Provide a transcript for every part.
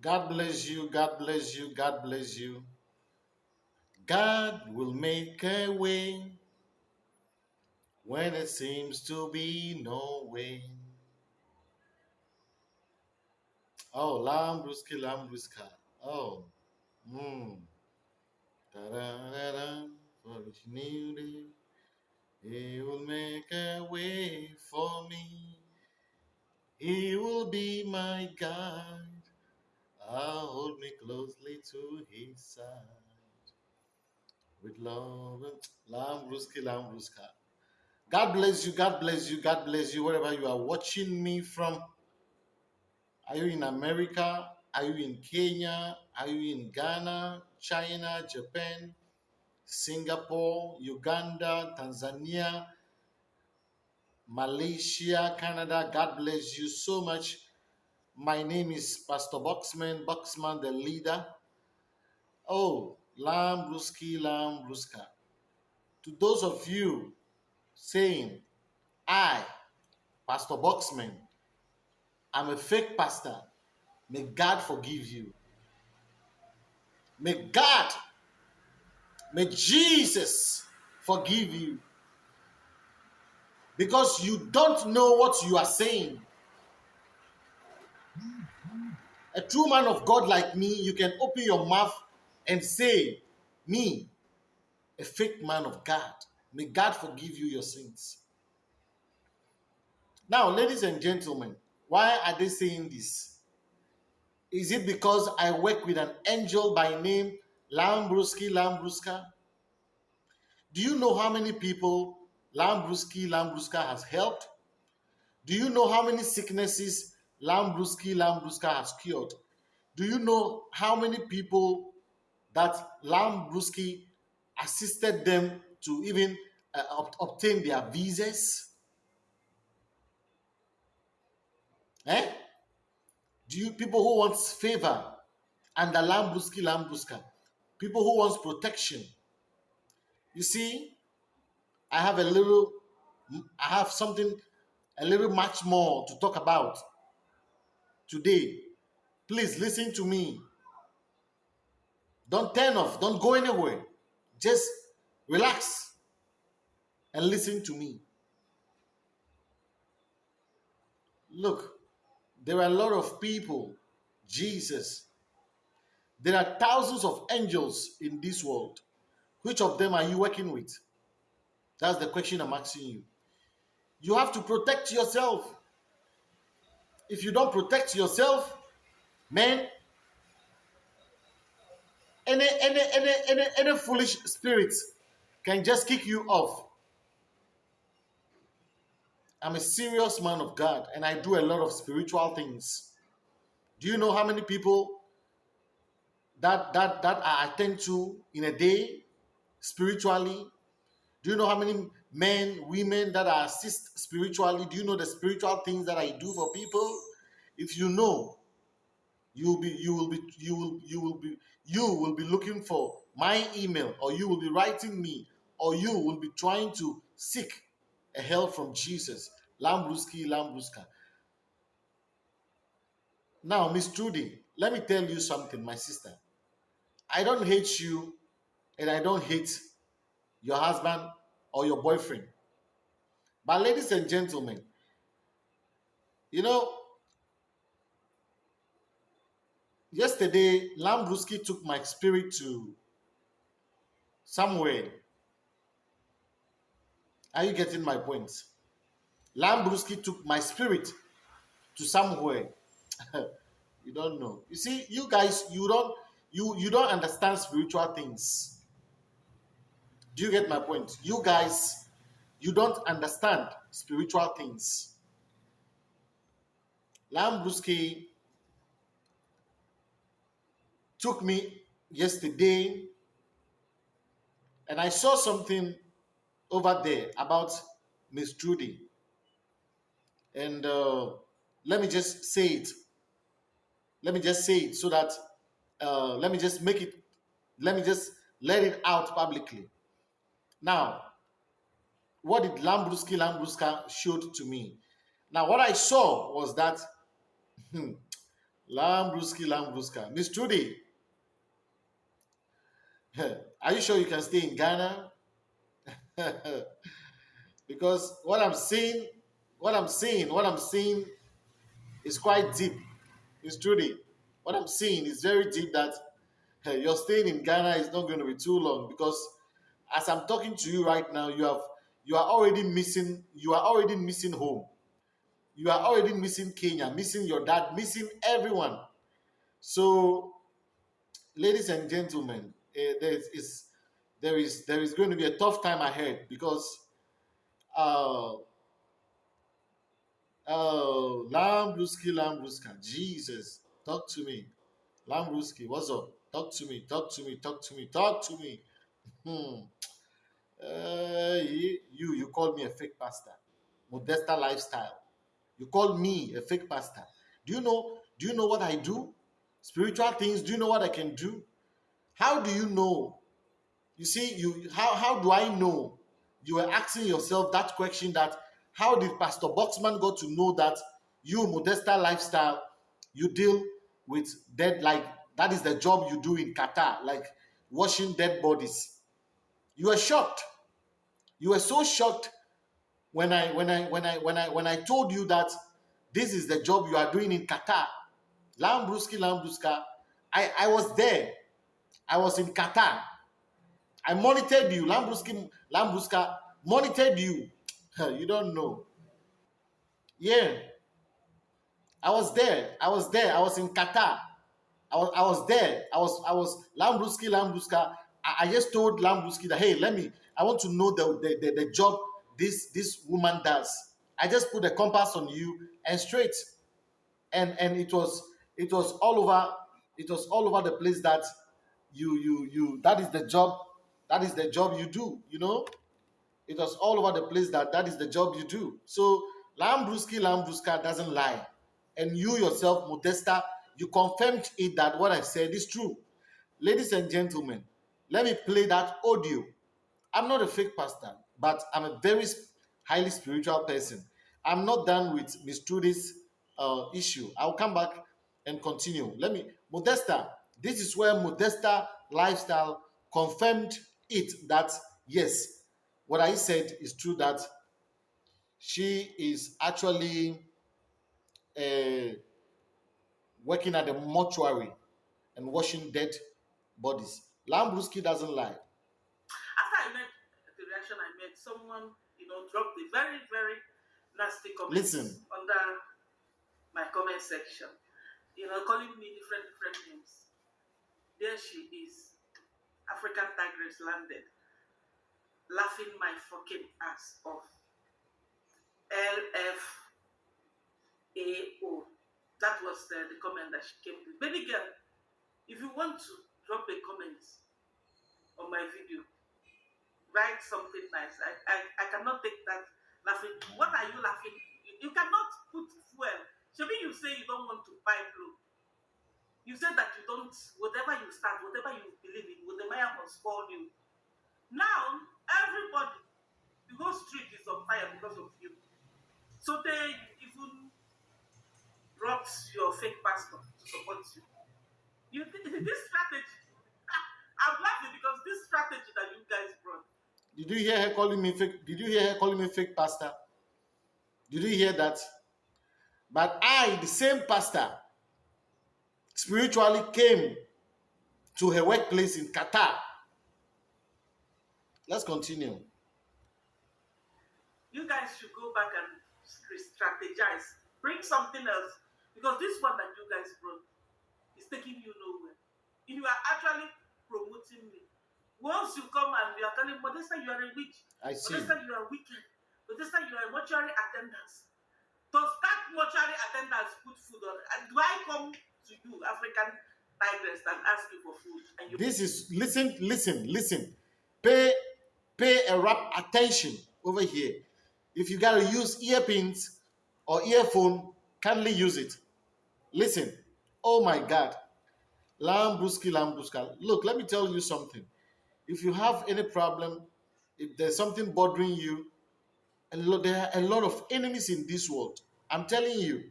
God bless you. God bless you. God bless you. God will make a way when it seems to be no way. Oh, Lambruski, Lambruska. Oh, mm. Da-da-da-da. For each new day, He will make a way for me. He will be my guide. I'll hold me closely to His side. With love and Lambruski, Lambruska. God bless you. God bless you. God bless you. Wherever you are watching me from. Are you in America? Are you in Kenya? Are you in Ghana, China, Japan, Singapore, Uganda, Tanzania, Malaysia, Canada? God bless you so much. My name is Pastor Boxman, Boxman the leader. Oh, Lambruski, Lamb Ruska. To those of you saying, I, Pastor Boxman, I'm a fake pastor. May God forgive you. May God, may Jesus forgive you. Because you don't know what you are saying. A true man of God like me, you can open your mouth and say, Me, a fake man of God. May God forgive you your sins. Now, ladies and gentlemen, why are they saying this? Is it because I work with an angel by name Lambruski Lambruska? Do you know how many people Lambruski Lambruska has helped? Do you know how many sicknesses Lambruski Lambruska has cured? Do you know how many people that Lambruski assisted them to even uh, ob- obtain their visas? Eh? Do you people who wants favor under Lambruski Lambruska? People who wants protection? You see, I have a little, I have something a little much more to talk about today. Please listen to me. Don't turn off, don't go anywhere. Just relax and listen to me. Look, there are a lot of people, Jesus. There are thousands of angels in this world. Which of them are you working with? That's the question I'm asking you. You have to protect yourself. If you don't protect yourself, man, any any any any, any foolish spirits can just kick you off. I'm a serious man of God and I do a lot of spiritual things. Do you know how many people that that that I attend to in a day spiritually? Do you know how many men, women that I assist spiritually? Do you know the spiritual things that I do for people? If you know, you will be you will be you will you will be you will be looking for my email or you will be writing me or you will be trying to seek a help from Jesus. Lambruski, Lambruska. Now, Miss Trudy, let me tell you something, my sister. I don't hate you and I don't hate your husband or your boyfriend. But, ladies and gentlemen, you know, yesterday, Lambruski took my spirit to somewhere. Are you getting my point? Lambruski took my spirit to somewhere. you don't know. You see, you guys, you don't you you don't understand spiritual things. Do you get my point? You guys, you don't understand spiritual things. Lambruski took me yesterday and I saw something over there about Miss Judy. And uh, let me just say it. Let me just say it so that uh, let me just make it, let me just let it out publicly. Now, what did Lambruski Lambruska showed to me? Now, what I saw was that hmm, Lambruski, Lambruska. Miss Trudy, are you sure you can stay in Ghana? because what I'm seeing, what I'm seeing, what I'm seeing is quite deep. Miss Trudy, what I'm seeing is very deep that hey, your staying in Ghana is not going to be too long because as I'm talking to you right now, you have you are already missing you are already missing home. You are already missing Kenya, missing your dad, missing everyone. So, ladies and gentlemen, uh, there is there is there is going to be a tough time ahead because uh oh Lambruski Lambruska Jesus talk to me Lambruski what's up talk to me talk to me talk to me talk to me hmm. Uh, you you call me a fake pastor. Modesta lifestyle. You call me a fake pastor. Do you know do you know what I do? Spiritual things do you know what I can do? How do you know? You see you how how do I know? You were asking yourself that question that how did Pastor Boxman go to know that you, Modesta Lifestyle, you deal with dead, like that is the job you do in Qatar, like washing dead bodies. You were shocked. You were so shocked when I when I when I when I when I told you that this is the job you are doing in Qatar. Lambruski Lambruska. I, I was there. I was in Qatar. I monitored you. Lambruski Lambruska monitored you. you don't know. Yeah. I was there. I was there. I was in Qatar. I was I was there. I was I was Lambruski Lambruska. I, I just told Lambruski that hey, let me. I want to know the, the the, the job this this woman does. I just put a compass on you and straight, and and it was it was all over. It was all over the place that you you you. That is the job. That is the job you do. You know it was all over the place that that is the job you do. So Lambruski Lambruska doesn't lie. And you yourself, Modesta, you confirmed it that what I said is true. Ladies and gentlemen, let me play that audio. I'm not a fake pastor, but I'm a very highly spiritual person. I'm not done with Miss Trudy's uh, issue. I'll come back and continue. Let me, Modesta, this is where Modesta lifestyle confirmed it that yes, what I said is true that she is actually uh, working at the mortuary and washing dead bodies. Lambruski doesn't lie. After I met the reaction, I met someone, you know, dropped a very, very nasty comment Listen. under my comment section. You know, calling me different different names. There she is, African tigress landed laughing my fucking ass off. LFAO. That was the, the comment that she came with. Baby girl, if you want to drop a comment on my video, write something nice. I, I, I cannot take that laughing. What are you laughing? You, you cannot put fuel. Maybe you say you don't want to buy blue. You say that you don't, whatever you start, whatever you believe in, the Maya must fall you. Now, everybody, the whole street is on fire because of you. So they even brought your fake pastor to support you. You think this strategy. I'm laughing because this strategy that you guys brought. Did you hear her calling me fake? Did you hear her calling me fake pastor? Did you hear that? But I, the same pastor, spiritually came to her workplace in Qatar Let's continue. You guys should go back and strategize. Bring something else. Because this one that you guys brought is taking you nowhere. If You are actually promoting me. Once you come and you are telling Modesta, you are a witch. I see. Modesta, you are wicked. Modesta, you are a mortuary attendance. Does that mortuary attendance put food on? And do I come to you, African tigress, and ask you for food? And you this is listen, listen, listen. Pay pay a rap attention over here. If you gotta use earpins or earphone, kindly use it. Listen. Oh my God. Lambruski, Lambruska. Look, let me tell you something. If you have any problem, if there's something bothering you, and there are a lot of enemies in this world. I'm telling you,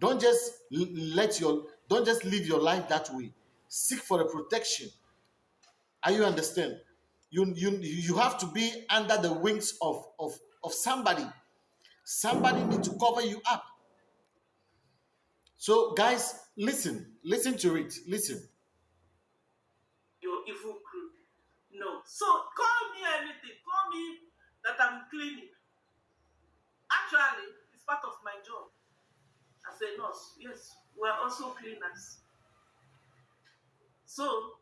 Don't just let your don't just live your life that way. Seek for a protection. Are you understand? You you you have to be under the wings of of of somebody. Somebody need to cover you up. So guys, listen, listen to it. Listen. Your evil crew. No. So call me anything. Call me that I'm cleaning. Actually, it's part of my job as a nurse. Yes, we're also cleaners. So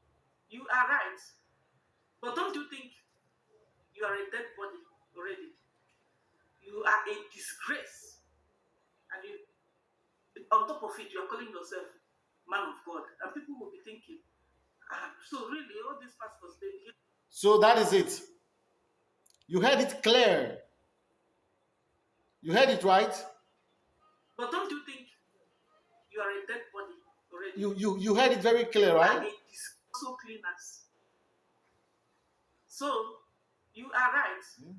you are right. But don't you think you are a dead body already? You are a disgrace. And you, on top of it, you are calling yourself man of God. And people will be thinking, ah, so really, all these pastors, they So that is it. You heard it clear. You heard it right. But don't you think you are a dead body already? You you you heard it very clear, right? And it is also cleaners. So you are right. Hmm?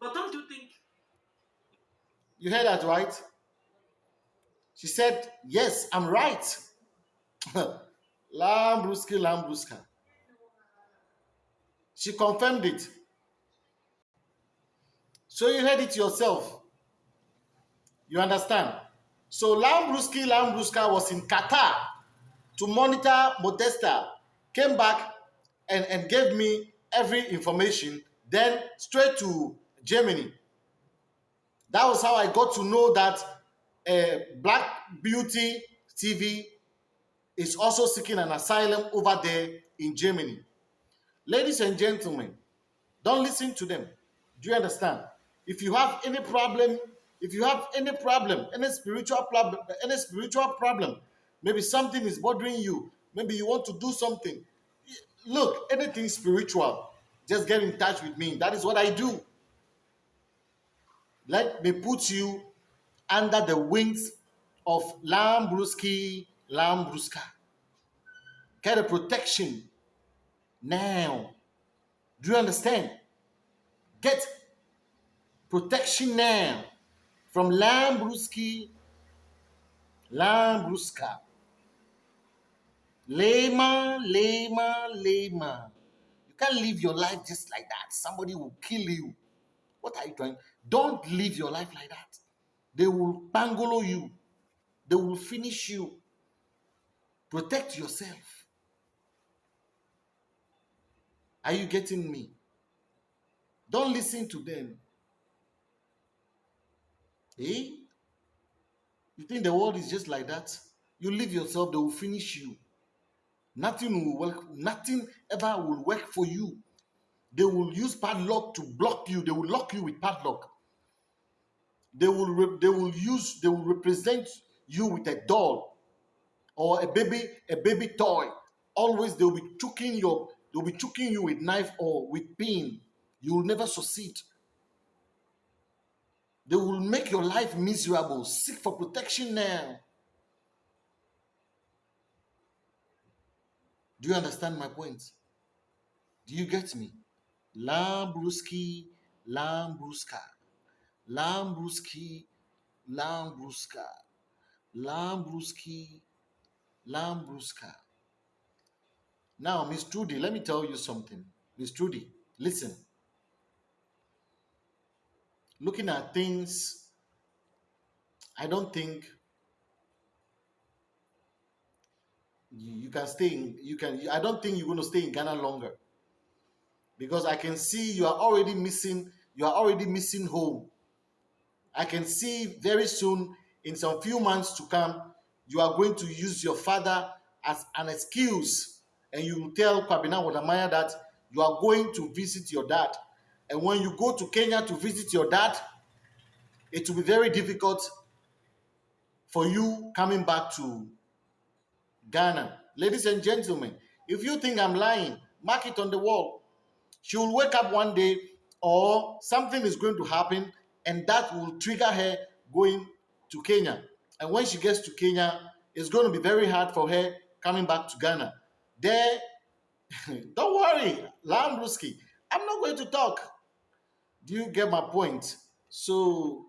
But don't you think you heard that right? She said, Yes, I'm right. Lambruski, Lambruska. She confirmed it. So you heard it yourself. You understand? So Lambruski, Lambruska was in Qatar to monitor Modesta, came back and, and gave me every information, then straight to Germany. That was how I got to know that uh, Black Beauty TV is also seeking an asylum over there in Germany. Ladies and gentlemen, don't listen to them. Do you understand? If you have any problem, if you have any problem, any spiritual problem, any spiritual problem, maybe something is bothering you, maybe you want to do something. Look, anything spiritual, just get in touch with me. That is what I do. Let me put you under the wings of Lambruski Lambruska. Get a protection now. Do you understand? Get protection now from Lambruski Lambruska. Lema, Lema, Lema. You can't live your life just like that. Somebody will kill you. What are you doing? Don't live your life like that. They will bangolo you. They will finish you. Protect yourself. Are you getting me? Don't listen to them. Eh? You think the world is just like that? You leave yourself, they will finish you. Nothing will work, nothing ever will work for you. They will use padlock to block you, they will lock you with padlock. They will they will use they will represent you with a doll or a baby a baby toy. Always they will be choking your they'll be choking you with knife or with pin. You will never succeed. They will make your life miserable. Seek for protection now. Do you understand my point? Do you get me? Lambruski, Lambruska, Lambruski, Lambruska, Lambruski, Lambruska. Now, Miss Trudy, let me tell you something. Miss Trudy, listen. Looking at things, I don't think you, can stay in, you can, I don't think you're going to stay in Ghana longer because I can see you are already missing, you are already missing home. I can see very soon, in some few months to come, you are going to use your father as an excuse and you will tell Kwabena Wadamaya that you are going to visit your dad. And when you go to Kenya to visit your dad, it will be very difficult for you coming back to Ghana. Ladies and gentlemen, if you think I'm lying, mark it on the wall. She will wake up one day or something is going to happen and that will trigger her going to Kenya. And when she gets to Kenya, it's going to be very hard for her coming back to Ghana. There, don't worry, Lambruski, I'm not going to talk. Do you get my point? So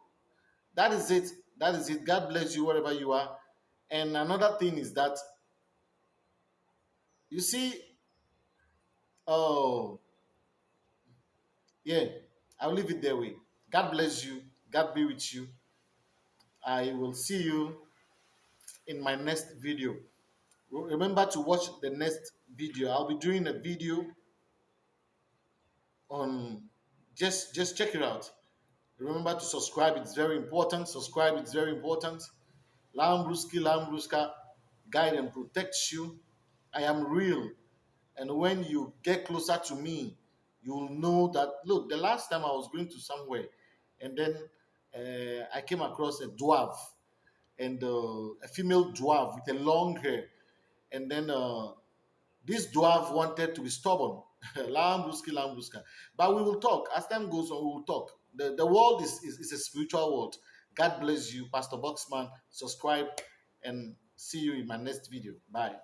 that is it. That is it. God bless you wherever you are. And another thing is that you see, oh, yeah, I'll leave it that way. God bless you. God be with you. I will see you in my next video. Remember to watch the next video. I'll be doing a video on just just check it out. Remember to subscribe, it's very important. Subscribe, it's very important. Lambruski, Lambruska, guide and protects you. I am real. And when you get closer to me, you'll know that look, the last time I was going to somewhere, and then uh, I came across a dwarf and uh, a female dwarf with a long hair. And then uh, this dwarf wanted to be stubborn. Lambruski, Lambruska. But we will talk. As time goes on, we will talk. The, the world is, is, is a spiritual world. God bless you, Pastor Boxman. Subscribe and see you in my next video. Bye.